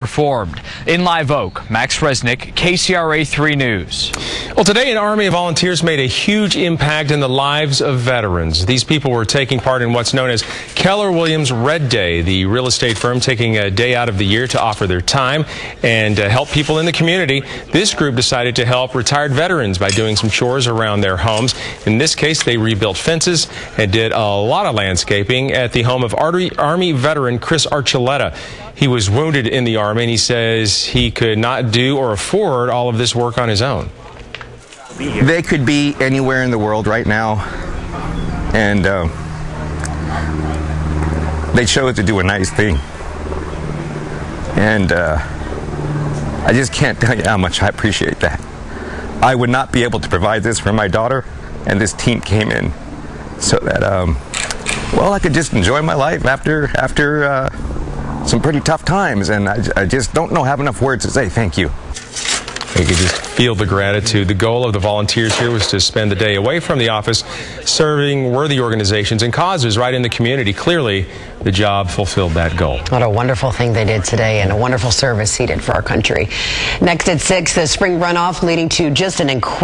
performed. In Live Oak, Max Resnick, KCRA 3 News. Well, today an army of volunteers made a huge impact in the lives of veterans. These people were taking part in what's known as Keller Williams Red Day, the real estate firm taking a day out of the year to offer their time and uh, help people in the community. This group decided to help retired veterans by doing some chores around their homes. In this case, they rebuilt fences and did a lot of landscaping at the home of Army veteran Chris Archuleta. He was wounded in the Army, and he says he could not do or afford all of this work on his own. They could be anywhere in the world right now, and uh, they chose to do a nice thing. And uh, I just can't tell you how much I appreciate that. I would not be able to provide this for my daughter, and this team came in so that, um, well, I could just enjoy my life after after. Uh, some pretty tough times, and I, I just don't know have enough words to say thank you. You could just feel the gratitude. The goal of the volunteers here was to spend the day away from the office serving worthy organizations and causes right in the community. Clearly, the job fulfilled that goal. What a wonderful thing they did today and a wonderful service he did for our country. Next at 6, the spring runoff leading to just an incredible